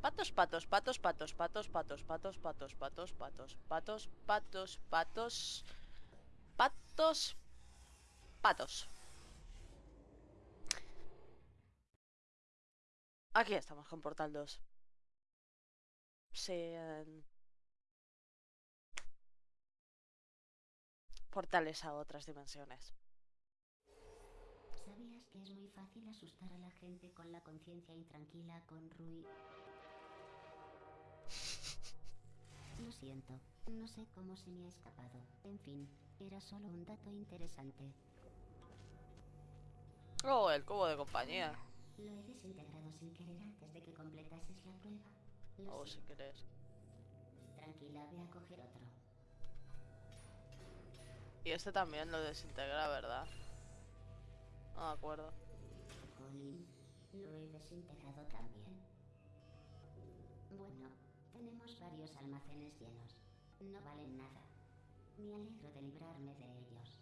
Patos, patos, patos, patos, patos, patos, patos, patos, patos, patos, patos, patos, patos, patos, patos. Aquí estamos con Portal 2. Sí. Portales a otras dimensiones. ¿Sabías que es muy fácil asustar a la gente con la conciencia intranquila con Rui? Lo siento, no sé cómo se me ha escapado. En fin, era solo un dato interesante. Oh, el cubo de compañía. Lo he desintegrado sin querer antes de que completases la prueba. Lo Oh, sé. si querés. Tranquila, ve a coger otro. Y este también lo desintegra, ¿verdad? No me acuerdo. Colin, lo he desintegrado también. Tenemos varios almacenes llenos. No valen nada. Me alegro de librarme de ellos.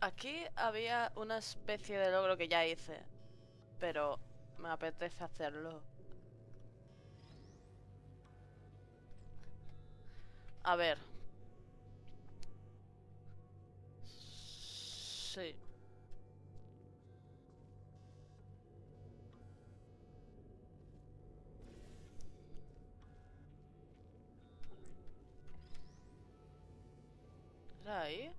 Aquí había una especie de logro que ya hice. Pero me apetece hacerlo. A ver. Sí. ¿Era ahí?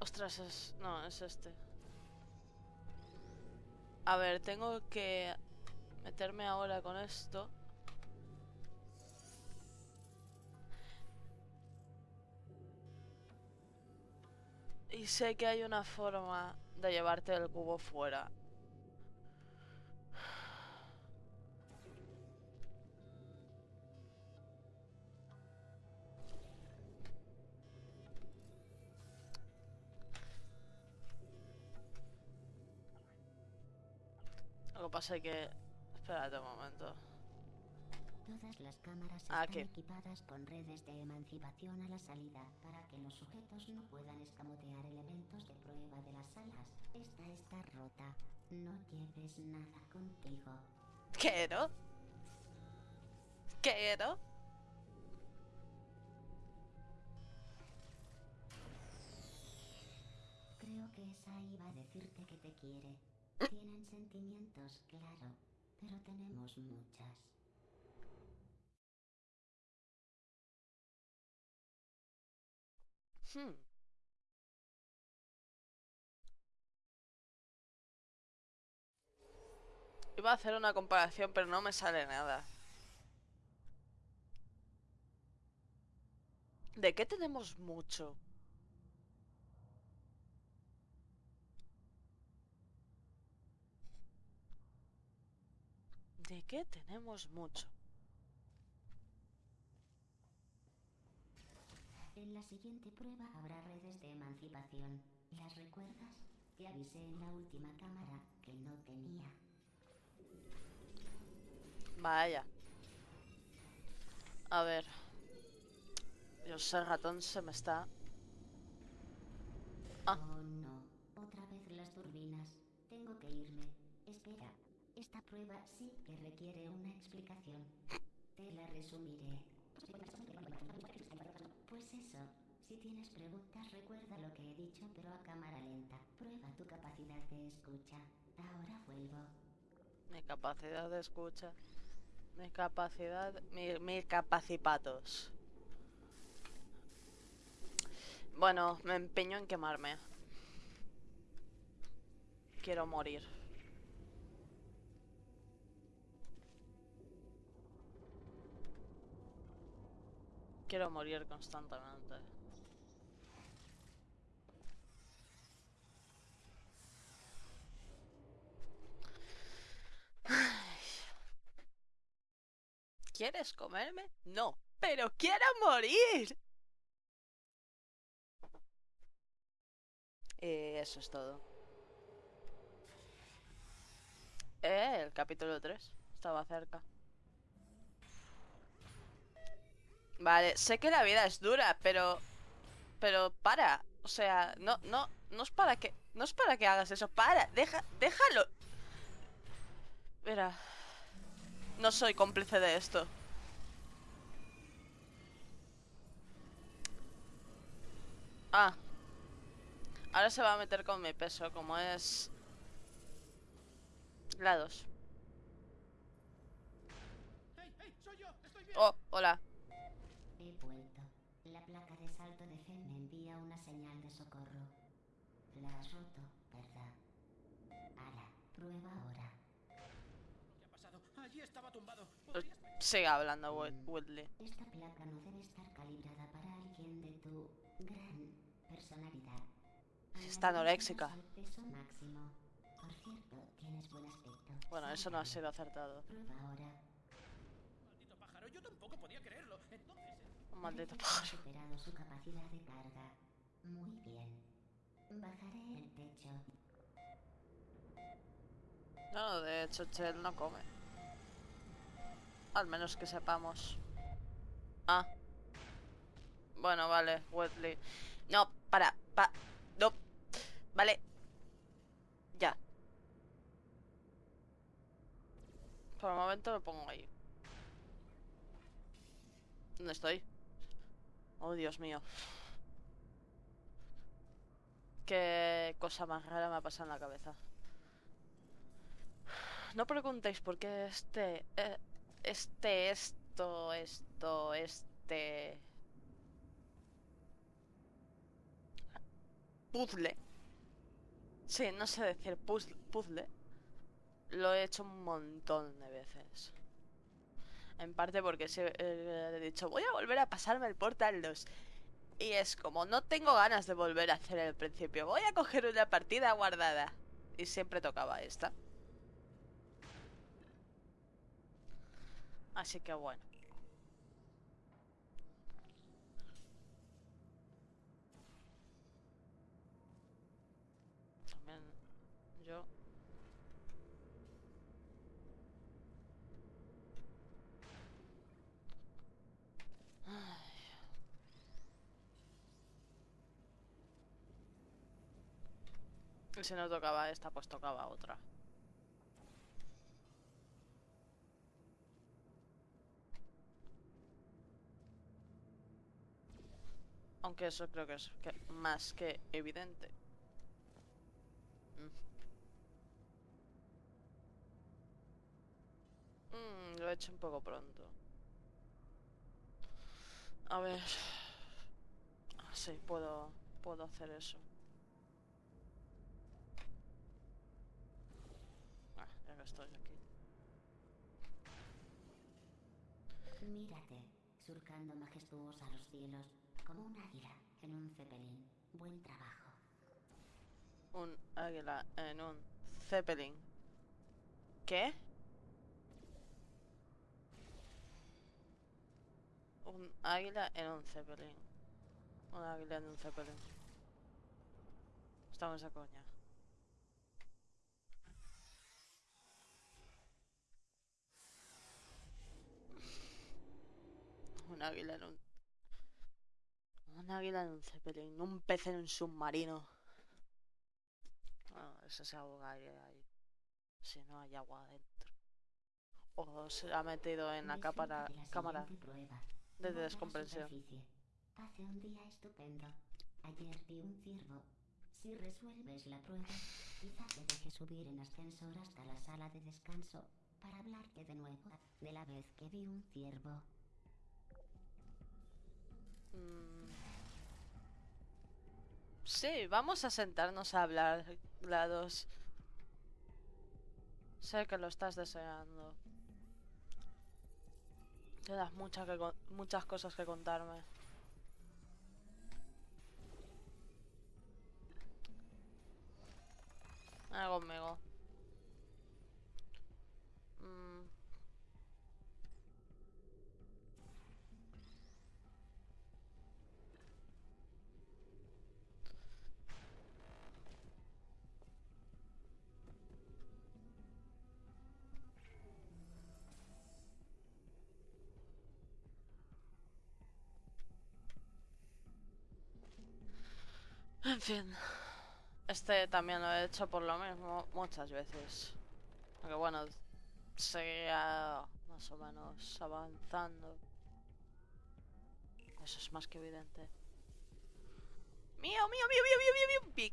Ostras, es... No, es este. A ver, tengo que meterme ahora con esto. Sé que hay una forma de llevarte el cubo fuera. Lo que pasa es que... Espérate un momento. Todas las cámaras Ah, están equipadas con redes de emancipación a la salida para que los sujetos no puedan escamotear elementos de prueba de las salas. Esta está rota. No lleves nada contigo. Quiero. Quiero. Creo que esa iba a decirte que te quiere. Tienen sentimientos, claro, pero tenemos muchas. Hmm. Iba a hacer una comparación, pero no me sale nada. ¿De qué tenemos mucho? ¿De qué tenemos mucho? En la siguiente prueba habrá redes de emancipación. ¿Las recuerdas? Te avisé en la última cámara que no tenía. Vaya. A ver. Dios, el ratón se me está... Ah. Oh no, otra vez las turbinas. Tengo que irme. Espera, esta prueba sí que requiere una explicación. Te la resumiré. Pues eso, si tienes preguntas recuerda lo que he dicho pero a cámara lenta. Prueba tu capacidad de escucha. Ahora vuelvo. Mi capacidad de escucha. Mi capacidad... Mi, mi capacipatos. Bueno, me empeño en quemarme. Quiero morir. Quiero morir constantemente. ¿Quieres comerme? No, pero quiero morir. Y eso es todo. Eh, el capítulo 3. Estaba cerca. Vale, sé que la vida es dura, pero... Pero para. O sea, no, no, no es para que... No es para que hagas eso. Para, deja, déjalo. Mira. No soy cómplice de esto. Ah. Ahora se va a meter con mi peso, como es... Lados. ¡Hey, hey! ¡Soy yo! ¡Estoy bien! Oh, hola. La has roto, ¿verdad? Ala, prueba ahora. ¿Qué ha pasado? Allí estaba tumbado. ¿Podrías Sigue hablando, Wood- Woodley. Esta placa no debe estar calibrada para alguien de tu gran personalidad. Está anoréxica. Añadimos al peso máximo. Por cierto, tienes buen aspecto. Bueno, eso no ha sido acertado. Prueba ahora. Maldito pájaro, yo tampoco podía creerlo. Entonces... eh, Un maldito pájaro. superado su capacidad de carga. Muy bien. Bajaré el techo. No, de hecho, Chell no come. Al menos que sepamos. Ah. Bueno, vale, Wesley. No, para, pa. No. Vale. Ya. Por el momento me pongo ahí. ¿Dónde estoy? Oh, Dios mío. Qué cosa más rara me ha pasado en la cabeza. No preguntéis por qué este, eh, este, esto, esto, este puzzle. Sí, no sé decir puz- puzzle. Lo he hecho un montón de veces. En parte porque eh, he dicho, voy a volver a pasarme el Portal 2. Y es como, no tengo ganas de volver a hacer el principio. Voy a coger una partida guardada. Y siempre tocaba esta. Así que bueno. También yo. Ay. Y si no tocaba esta, pues tocaba otra. Aunque eso creo que es más que evidente. Mm, lo he hecho un poco pronto. A ver. Ah, Sí, puedo, puedo hacer eso. Ah, ya que estoy aquí. Mírate, surcando majestuosa los cielos, como un águila en un cepelín. Buen trabajo. Un águila en un zeppelin. ¿Qué? Un águila en un zeppelin. Un águila en un zeppelin. Estamos a coña. Un águila en un... Un águila en un zeppelin. Un pez en un submarino. Bueno, ese se ahoga ahí. Si no hay agua adentro. O se ha metido en la cámara, cámara de descompresión. Hace un día estupendo. Ayer vi un ciervo. Si resuelves la prueba, quizá te deje subir en ascensor hasta la sala de descanso para hablarte de nuevo de la vez que vi un ciervo. Sí, vamos a sentarnos a hablar, GLaDOS. Sé que lo estás deseando. Tienes mucha que muchas cosas que contarme. Ven conmigo. Mm. En fin. Este también lo he hecho por lo mismo muchas veces. Aunque bueno, seguía más o menos avanzando. Eso es más que evidente. ¡Mío, mío, mío, mío, mío, mío, mío! Pic.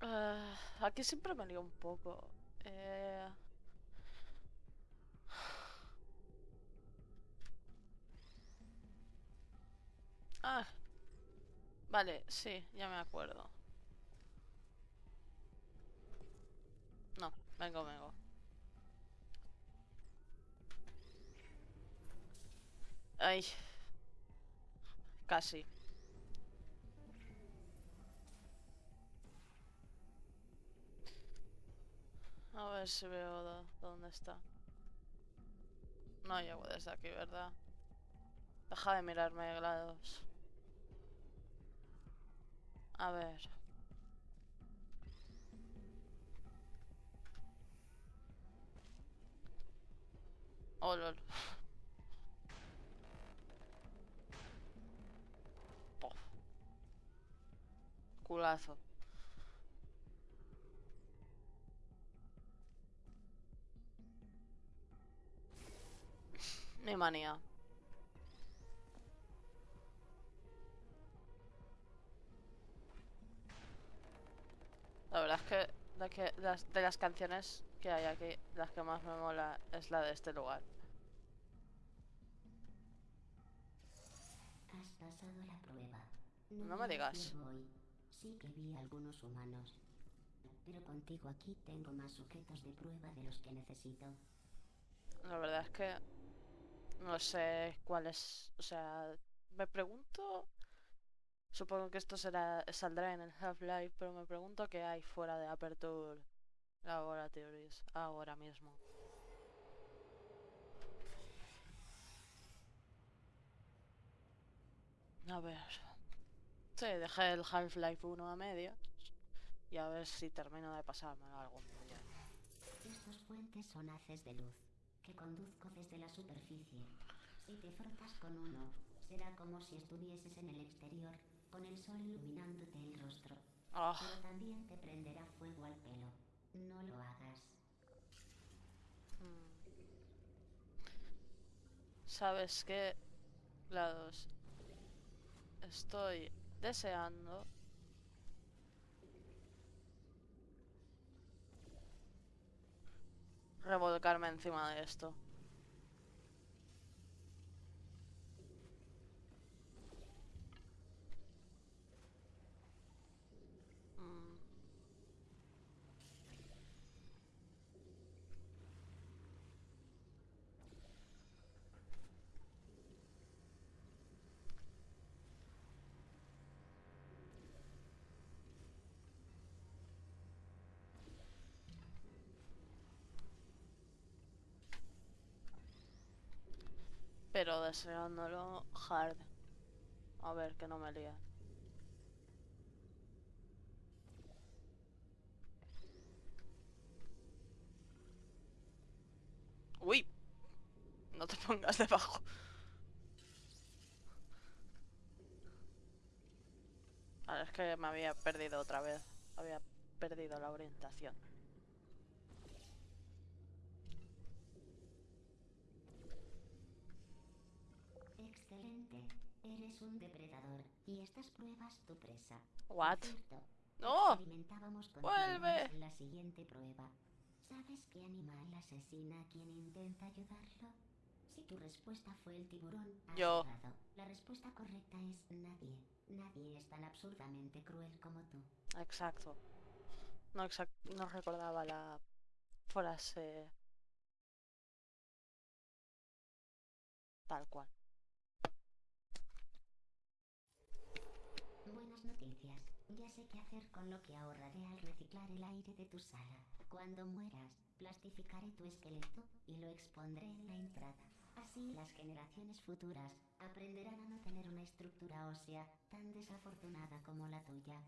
Ah, aquí siempre me lío un poco. Eh... Ah, vale, sí, ya me acuerdo. No, vengo, vengo. Ay. Casi. Ver si veo dó- dónde está. No llego desde aquí, ¿verdad? Deja de mirarme, GLaDOS. A ver. Oh, lol. Culazo. Mi manía. La verdad es que de, que las, de las canciones que hay aquí, las que más me mola es la de este lugar. Has pasado la prueba. No me digas. ciervo hoy. Sí que vi algunos humanos. Pero contigo aquí tengo más sujetos de prueba de los que necesito. La verdad es que no sé cuál es. O sea, me pregunto. Supongo que esto será saldrá en el Half-Life, pero me pregunto qué hay fuera de Aperture Laboratories ahora mismo. A ver. Sí, dejé el Half-Life 1 a medias. Y a ver si termino de pasármelo algún día. Estos puentes son haces de luz que conduzco desde la superficie. Si te frotas con uno, será como si estuvieses en el exterior, con el sol iluminándote el rostro. Ah. Pero también te prenderá fuego al pelo. No lo hagas. Mm. ¿Sabes qué? GLaDOS. Estoy deseando revolcarme encima de esto. Mm. Pero deseándolo hard. A ver, que no me lía. Uy. No te pongas debajo. Ahora es que me había perdido otra vez. Había perdido la orientación. Eres un depredador y estas pruebas tu presa. What? cierto, ¡No! Experimentábamos contigo ¡Vuelve! la siguiente prueba. ¿Sabes qué animal asesina a quien intenta ayudarlo? Si tu respuesta fue el tiburón, has Yo. errado. La respuesta correcta es nadie. Nadie es tan absurdamente cruel como tú. Exacto. No, exact no recordaba la frase tal cual. Buenas noticias. Ya sé qué hacer con lo que ahorraré al reciclar el aire de tu sala. Cuando mueras, plastificaré tu esqueleto y lo expondré en la entrada. Así las generaciones futuras aprenderán a no tener una estructura ósea tan desafortunada como la tuya.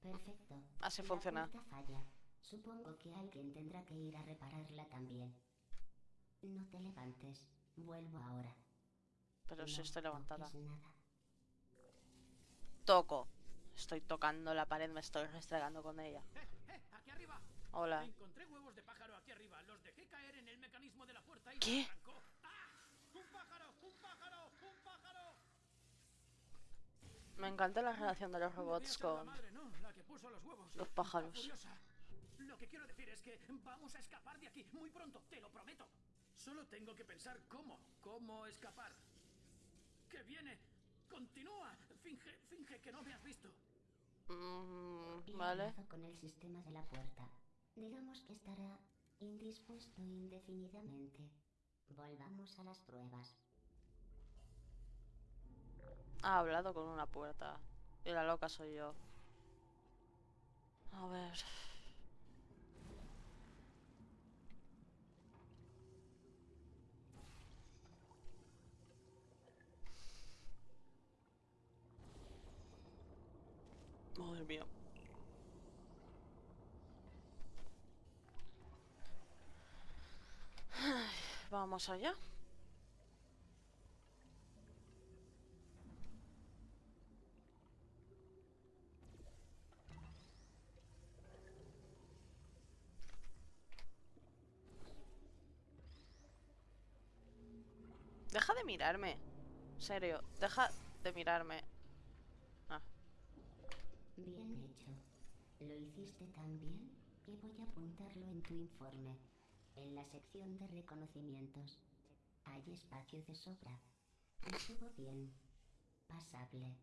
Perfecto. Así funciona. falla. Supongo que alguien tendrá que ir a repararla también. No te levantes. Vuelvo ahora. Pero si estoy levantada. nada. Toco. Estoy tocando la pared, me estoy restregando con ella. ¡Eh, eh! ¡Aquí arriba! Hola. Encontré huevos de pájaro aquí arriba. Los dejé caer en el mecanismo de la puerta y ¿Qué? ¡Ah! ¡Un pájaro! ¡Un pájaro! ¡Un pájaro! Me encanta la relación de los robots con... madre, ¿no? La que puso los huevos. los pájaros. Lo que quiero decir es que vamos a escapar de aquí muy pronto, te lo prometo. Solo tengo que pensar cómo, cómo escapar. Que viene, continúa, finge, finge que no me has visto. Mm, vale. hablado con el sistema de la puerta. Digamos que estará indispuesto indefinidamente. Volvamos a las pruebas. Ha hablado con una puerta. Y la loca soy yo. A ver. Vamos allá. Deja de mirarme. Serio, deja de mirarme. Bien hecho. Lo hiciste tan bien que voy a apuntarlo en tu informe. En la sección de reconocimientos. Hay espacio de sobra. Estuvo bien. Pasable.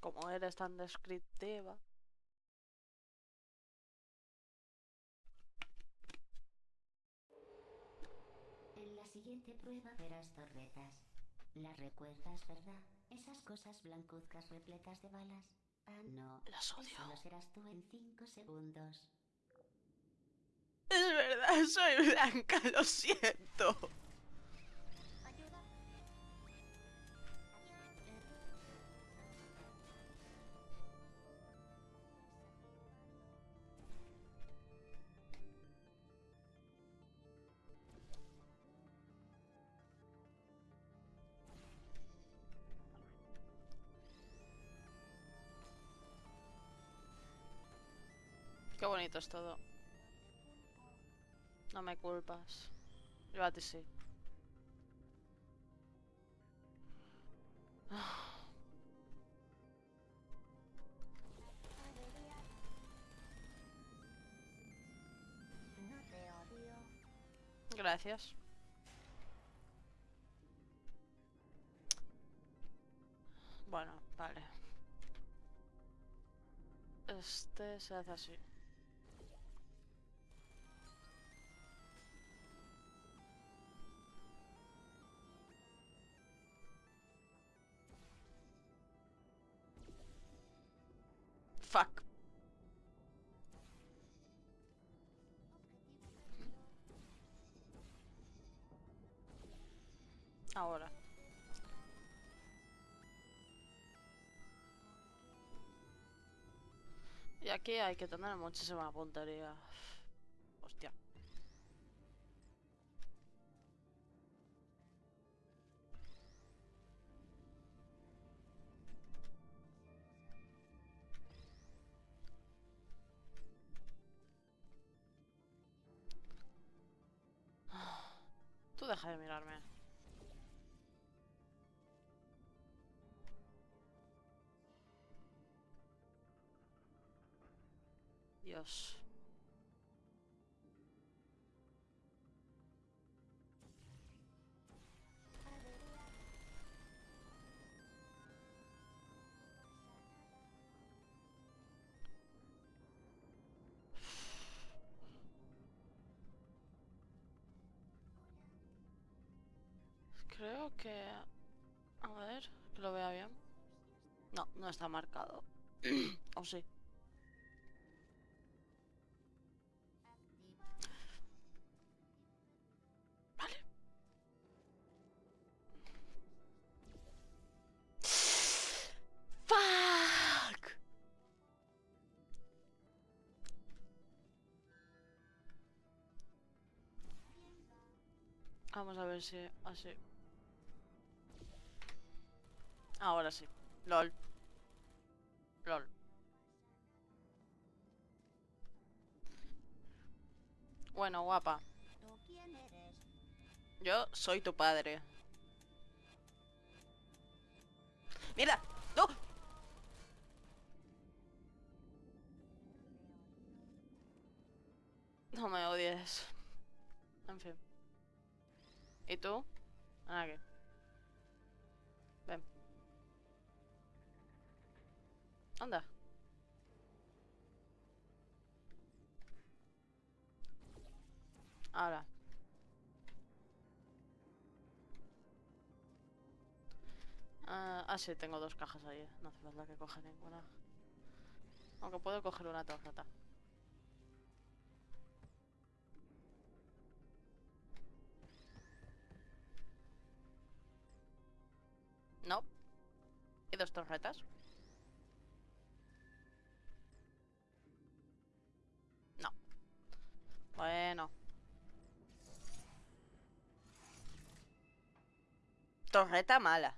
como eres tan descriptiva. En la siguiente prueba verás torretas. ¿Las recuerdas, verdad? Esas cosas blancuzcas repletas de balas. Ah, no. Las odio. Solo serás tú en cinco segundos. Es verdad, soy blanca, lo siento. Qué bonito es todo. No me culpas. Yo a ti sí. Gracias. Bueno, vale. Este se hace así. Ahora. Y aquí hay que tener muchísima puntería. Hostia. Creo que... A ver, que lo vea bien. No, no está marcado. ¿O sí? Vamos a ver si así. Ahora sí. LOL. LOL. Bueno, guapa. Yo soy tu padre. ¡Mira! ¡No! No me odies. En fin. ¿Y tú? Ah, ¿qué? Ven. Anda. Ahora. Ah, ah, sí, tengo dos cajas ahí. No hace falta que coja ninguna. Aunque puedo coger una tarjeta. Dos tarjetas? No. Bueno. Torreta mala.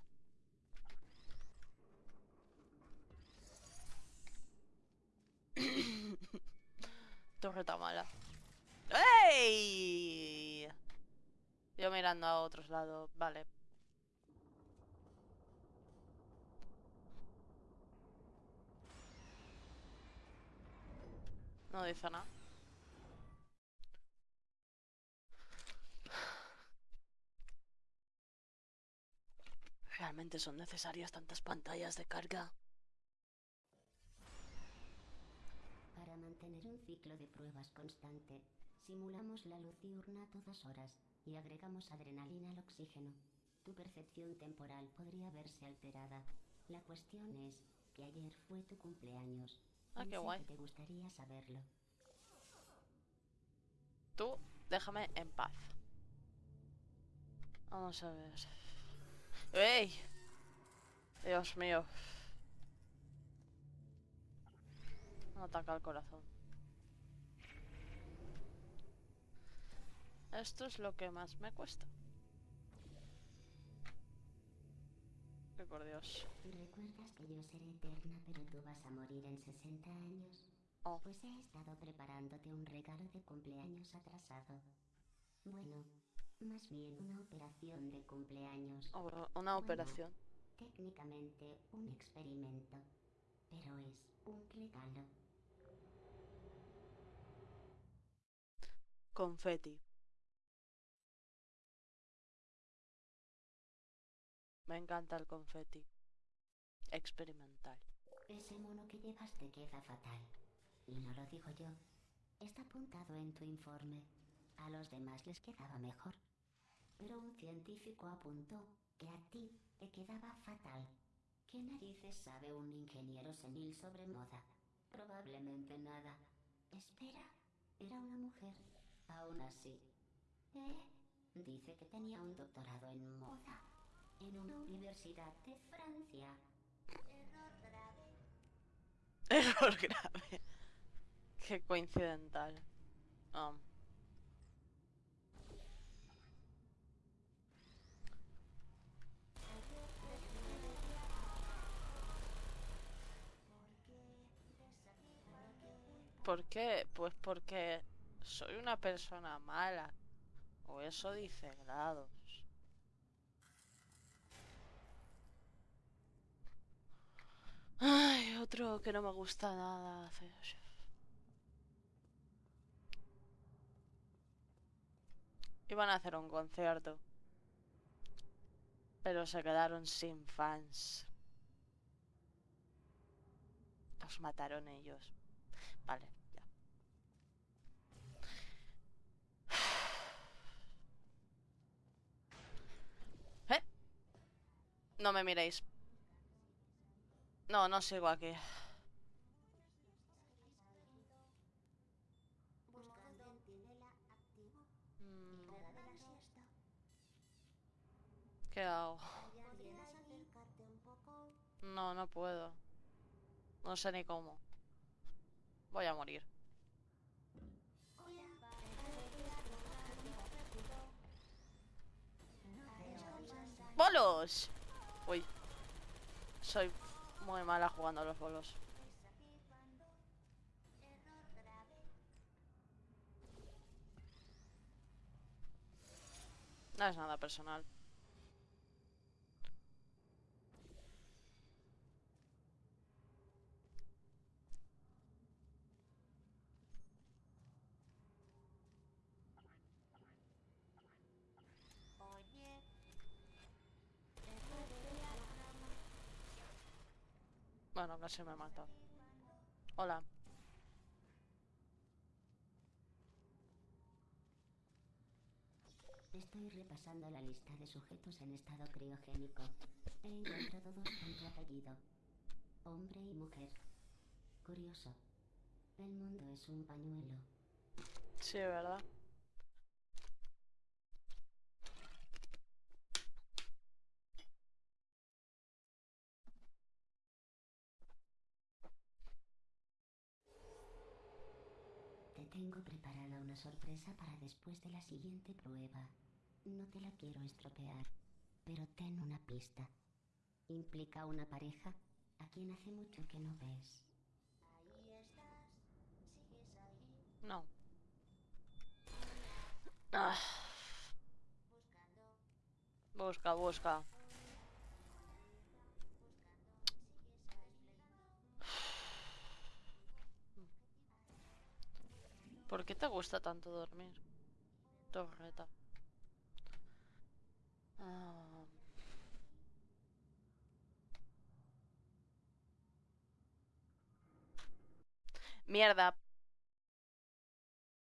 Torreta mala. ¡Ey! Yo mirando a otros lados. Vale. No dice nada. ¿Realmente son necesarias tantas pantallas de carga? Para mantener un ciclo de pruebas constante, simulamos la luz diurna a todas horas y agregamos adrenalina al oxígeno. Tu percepción temporal podría verse alterada. La cuestión es que ayer fue tu cumpleaños. Ah, qué guay. te gustaría saberlo. Tú, déjame en paz. Vamos a ver. ¡Ey! Dios mío. Ataca el corazón. Esto es lo que más me cuesta. Por Dios. ¿Recuerdas que yo seré eterna, pero tú vas a morir en 60 años? Oh. Pues he estado preparándote un regalo de cumpleaños atrasado. Bueno, más bien una operación de cumpleaños. Oh, Una Bueno. operación. Técnicamente un experimento, pero es un regalo. Confeti. Me encanta el confeti. Experimental. Ese mono que llevas te queda fatal. Y no lo digo yo. Está apuntado en tu informe. A los demás les quedaba mejor. Pero un científico apuntó que a ti te quedaba fatal. ¿Qué narices sabe un ingeniero senil sobre moda? Probablemente nada. Espera, era una mujer. Aún así. ¿Eh? Dice que tenía un doctorado en moda. En una universidad de Francia. Error grave. Error grave. Qué coincidental. Um, ¿Por qué? Pues porque soy una persona mala. O eso dice Grados. Ay, otro que no me gusta nada. Iban a hacer un concierto. Pero se quedaron sin fans. Los mataron ellos. Vale, ya. ¿Eh? No me miréis. No, no sigo aquí. Mm. ¿Qué hago? No, no puedo. No sé ni cómo. Voy a morir. Bolos! Uy. Soy muy mala jugando a los bolos. No es nada personal. Bueno, casi me mata. Hola. Estoy repasando la lista de sujetos en estado criogénico. He encontrado dos con tu apellido. Hombre y mujer. Curioso. El mundo es un pañuelo. Sí, ¿verdad? Te tengo preparada una sorpresa para después de la siguiente prueba. No te la quiero estropear, pero ten una pista. Implica una pareja a quien hace mucho que no ves. No. Ah. Busca, busca. ¿Por qué te gusta tanto dormir? Torreta. Ah. Mierda,